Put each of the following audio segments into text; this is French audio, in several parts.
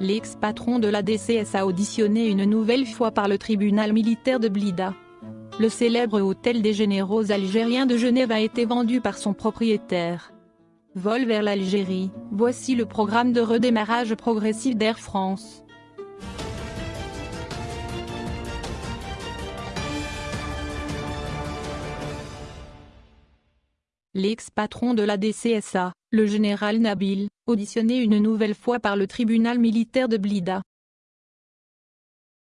L'ex-patron de la DCS a auditionné une nouvelle fois par le tribunal militaire de Blida. Le célèbre hôtel des généraux algériens de Genève a été vendu par son propriétaire. Vol vers l'Algérie, voici le programme de redémarrage progressif d'Air France. L'ex-patron de la DCSA, le général Nabil, auditionné une nouvelle fois par le tribunal militaire de Blida.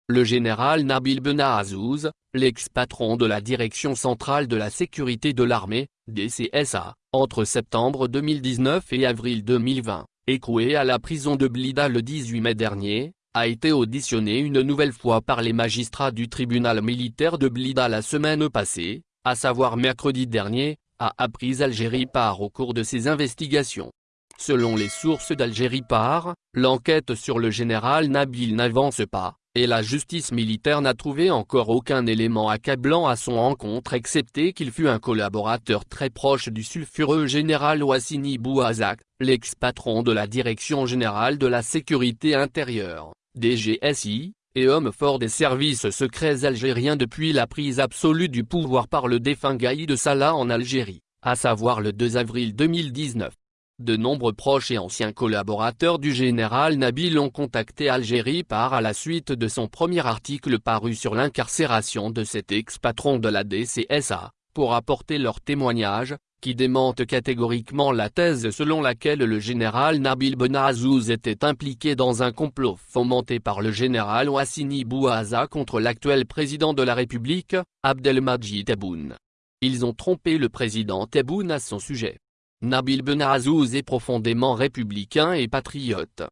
Le général Nabil Benahazouz, l'ex-patron de la Direction centrale de la sécurité de l'armée, DCSA, entre septembre 2019 et avril 2020, écroué à la prison de Blida le 18 mai dernier, a été auditionné une nouvelle fois par les magistrats du tribunal militaire de Blida la semaine passée, à savoir mercredi dernier, a appris Algérie part au cours de ses investigations. Selon les sources d'Algérie part, l'enquête sur le général Nabil n'avance pas, et la justice militaire n'a trouvé encore aucun élément accablant à son encontre excepté qu'il fut un collaborateur très proche du sulfureux général Ouassini Bouazak, l'ex-patron de la Direction Générale de la Sécurité Intérieure, DGSI, et homme fort des services secrets algériens depuis la prise absolue du pouvoir par le défunt Gaïd Salah en Algérie, à savoir le 2 avril 2019. De nombreux proches et anciens collaborateurs du général Nabil ont contacté Algérie par à la suite de son premier article paru sur l'incarcération de cet ex-patron de la DCSA, pour apporter leur témoignage, qui démente catégoriquement la thèse selon laquelle le général Nabil Benazouz était impliqué dans un complot fomenté par le général Ouassini Bouaza contre l'actuel président de la République, Abdelmadjid Tebboune. Ils ont trompé le président Tebboune à son sujet. Nabil Benazouz est profondément républicain et patriote.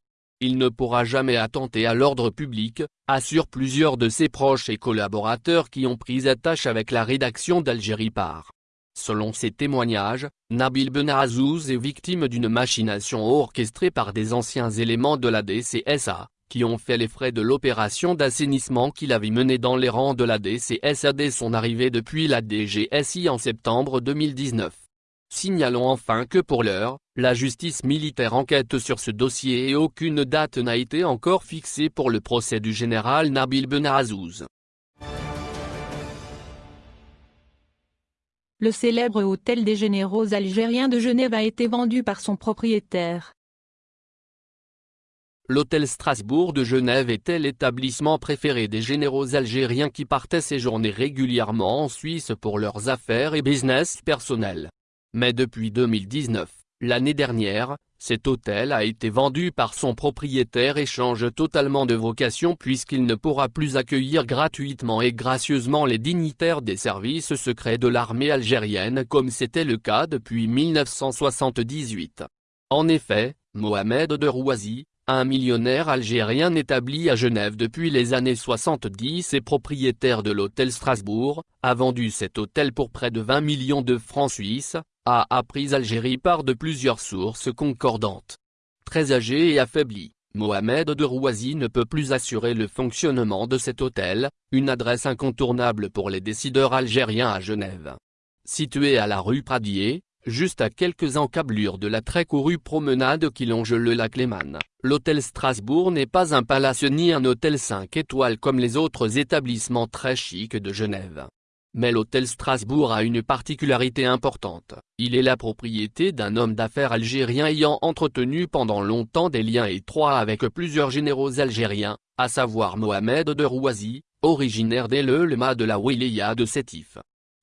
Il ne pourra jamais attenter à l'ordre public, assurent plusieurs de ses proches et collaborateurs qui ont pris attache avec la rédaction d'Algérie Par. Selon ses témoignages, Nabil Benazouz est victime d'une machination orchestrée par des anciens éléments de la DCSA, qui ont fait les frais de l'opération d'assainissement qu'il avait menée dans les rangs de la DCSA dès son arrivée depuis la DGSI en septembre 2019. Signalons enfin que pour l'heure, la justice militaire enquête sur ce dossier et aucune date n'a été encore fixée pour le procès du général Nabil Benazouz. Le célèbre hôtel des généraux algériens de Genève a été vendu par son propriétaire. L'hôtel Strasbourg de Genève était l'établissement préféré des généraux algériens qui partaient séjourner régulièrement en Suisse pour leurs affaires et business personnels. Mais depuis 2019, l'année dernière, cet hôtel a été vendu par son propriétaire et change totalement de vocation puisqu'il ne pourra plus accueillir gratuitement et gracieusement les dignitaires des services secrets de l'armée algérienne comme c'était le cas depuis 1978. En effet, Mohamed de Rouazi, un millionnaire algérien établi à Genève depuis les années 70 et propriétaire de l'hôtel Strasbourg, a vendu cet hôtel pour près de 20 millions de francs suisses, a appris Algérie par de plusieurs sources concordantes. Très âgé et affaibli, Mohamed de Rouazi ne peut plus assurer le fonctionnement de cet hôtel, une adresse incontournable pour les décideurs algériens à Genève. Situé à la rue Pradier, juste à quelques encablures de la très courue promenade qui longe le lac Léman, l'hôtel Strasbourg n'est pas un palace ni un hôtel 5 étoiles comme les autres établissements très chics de Genève. Mais l'hôtel Strasbourg a une particularité importante, il est la propriété d'un homme d'affaires algérien ayant entretenu pendant longtemps des liens étroits avec plusieurs généraux algériens, à savoir Mohamed de Rouazi, originaire d'El-Lema de la Wilaya de Sétif.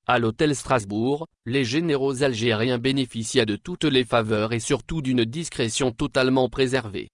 À l'hôtel Strasbourg, les généraux algériens bénéficiaient de toutes les faveurs et surtout d'une discrétion totalement préservée.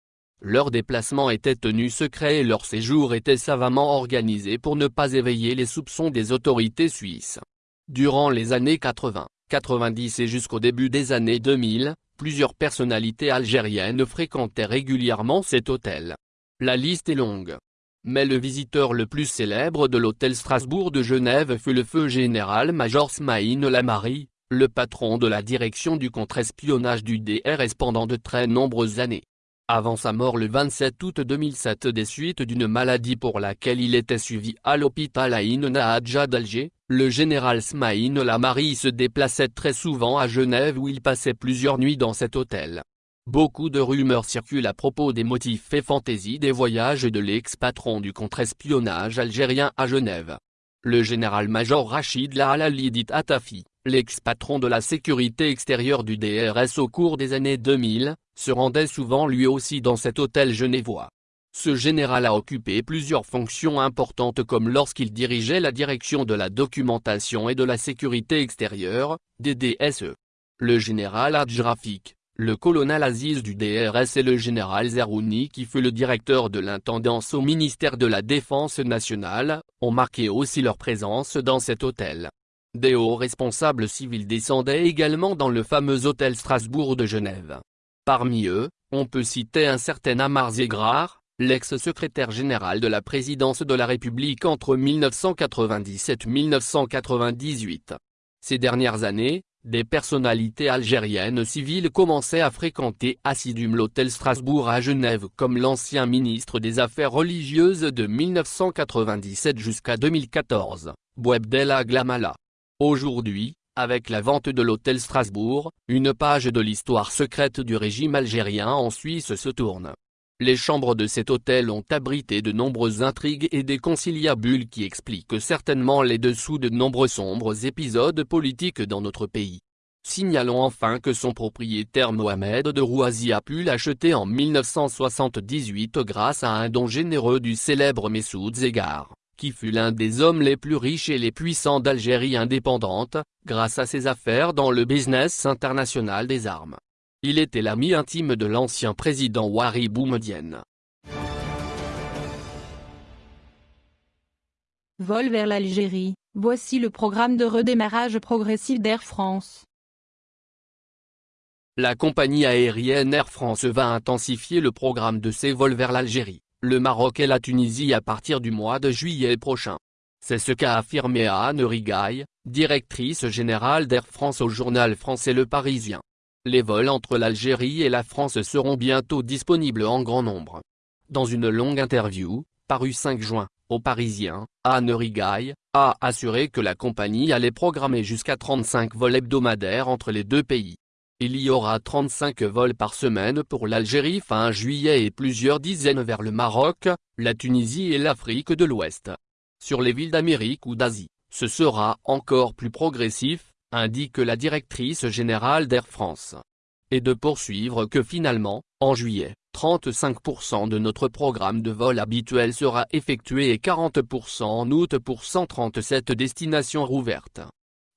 Leurs déplacements étaient tenus secrets et leur séjour était savamment organisé pour ne pas éveiller les soupçons des autorités suisses. Durant les années 80, 90 et jusqu'au début des années 2000, plusieurs personnalités algériennes fréquentaient régulièrement cet hôtel. La liste est longue. Mais le visiteur le plus célèbre de l'hôtel Strasbourg de Genève fut le feu général-major Smaïn Lamari, le patron de la direction du contre-espionnage du DRS pendant de très nombreuses années. Avant sa mort le 27 août 2007 des suites d'une maladie pour laquelle il était suivi à l'hôpital Aïn Nahadja d'Alger, le général Smaïn Lamari se déplaçait très souvent à Genève où il passait plusieurs nuits dans cet hôtel. Beaucoup de rumeurs circulent à propos des motifs et fantaisies des voyages de l'ex-patron du contre-espionnage algérien à Genève. Le général-major Rachid Lahalali dit Atafi, l'ex-patron de la sécurité extérieure du DRS au cours des années 2000, se rendait souvent lui aussi dans cet hôtel genevois. Ce général a occupé plusieurs fonctions importantes comme lorsqu'il dirigeait la direction de la documentation et de la sécurité extérieure, DDSE. Le général Adjrafik, le colonel Aziz du DRS et le général Zerouni qui fut le directeur de l'intendance au ministère de la Défense nationale, ont marqué aussi leur présence dans cet hôtel. Des hauts responsables civils descendaient également dans le fameux hôtel Strasbourg de Genève. Parmi eux, on peut citer un certain Amar Zegrar, l'ex-secrétaire général de la présidence de la République entre 1997-1998. Ces dernières années, des personnalités algériennes civiles commençaient à fréquenter assidûment l'hôtel Strasbourg à Genève comme l'ancien ministre des Affaires religieuses de 1997 jusqu'à 2014, Bouebdella Glamala. Aujourd'hui, avec la vente de l'hôtel Strasbourg, une page de l'histoire secrète du régime algérien en Suisse se tourne. Les chambres de cet hôtel ont abrité de nombreuses intrigues et des conciliabules qui expliquent certainement les dessous de nombreux sombres épisodes politiques dans notre pays. Signalons enfin que son propriétaire Mohamed de Rouazi a pu l'acheter en 1978 grâce à un don généreux du célèbre Messoud Zegar, qui fut l'un des hommes les plus riches et les puissants d'Algérie indépendante, grâce à ses affaires dans le business international des armes. Il était l'ami intime de l'ancien président Wari Boumedienne. Vol vers l'Algérie, voici le programme de redémarrage progressif d'Air France. La compagnie aérienne Air France va intensifier le programme de ses vols vers l'Algérie, le Maroc et la Tunisie à partir du mois de juillet prochain. C'est ce qu'a affirmé Anne Rigaille, directrice générale d'Air France au journal français Le Parisien. Les vols entre l'Algérie et la France seront bientôt disponibles en grand nombre. Dans une longue interview, parue 5 juin, au Parisien, Anne Rigaille, a assuré que la compagnie allait programmer jusqu'à 35 vols hebdomadaires entre les deux pays. Il y aura 35 vols par semaine pour l'Algérie fin juillet et plusieurs dizaines vers le Maroc, la Tunisie et l'Afrique de l'Ouest. Sur les villes d'Amérique ou d'Asie, ce sera encore plus progressif, indique la directrice générale d'Air France. Et de poursuivre que finalement, en juillet, 35% de notre programme de vol habituel sera effectué et 40% en août pour 137 destinations rouvertes.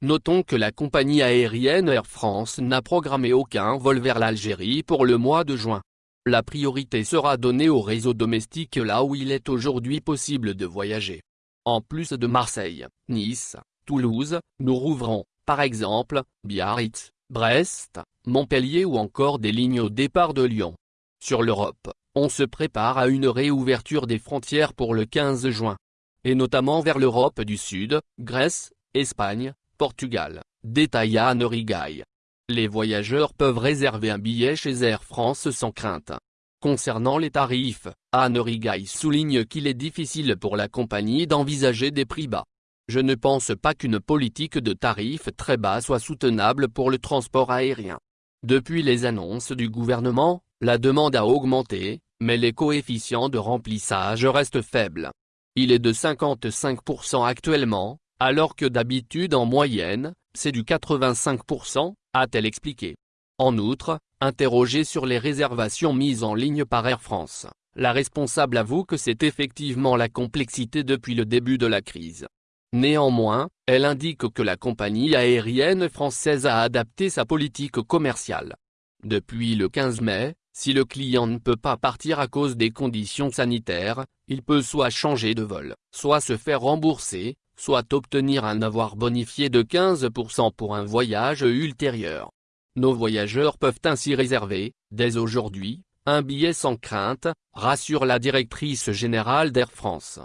Notons que la compagnie aérienne Air France n'a programmé aucun vol vers l'Algérie pour le mois de juin. La priorité sera donnée au réseau domestique là où il est aujourd'hui possible de voyager. En plus de Marseille, Nice, Toulouse, nous rouvrons, par exemple, Biarritz, Brest, Montpellier ou encore des lignes au départ de Lyon. Sur l'Europe, on se prépare à une réouverture des frontières pour le 15 juin. Et notamment vers l'Europe du Sud, Grèce, Espagne, Portugal, détailla Anne Rigaille. Les voyageurs peuvent réserver un billet chez Air France sans crainte. Concernant les tarifs, Anne Rigaille souligne qu'il est difficile pour la compagnie d'envisager des prix bas. Je ne pense pas qu'une politique de tarifs très bas soit soutenable pour le transport aérien. Depuis les annonces du gouvernement, la demande a augmenté, mais les coefficients de remplissage restent faibles. Il est de 55% actuellement, alors que d'habitude en moyenne, c'est du 85%, a-t-elle expliqué. En outre, interrogée sur les réservations mises en ligne par Air France, la responsable avoue que c'est effectivement la complexité depuis le début de la crise. Néanmoins, elle indique que la compagnie aérienne française a adapté sa politique commerciale. Depuis le 15 mai, si le client ne peut pas partir à cause des conditions sanitaires, il peut soit changer de vol, soit se faire rembourser, soit obtenir un avoir bonifié de 15% pour un voyage ultérieur. Nos voyageurs peuvent ainsi réserver, dès aujourd'hui, un billet sans crainte, rassure la directrice générale d'Air France.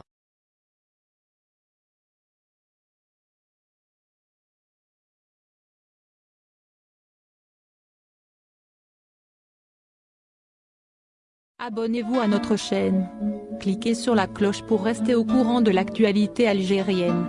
Abonnez-vous à notre chaîne. Cliquez sur la cloche pour rester au courant de l'actualité algérienne.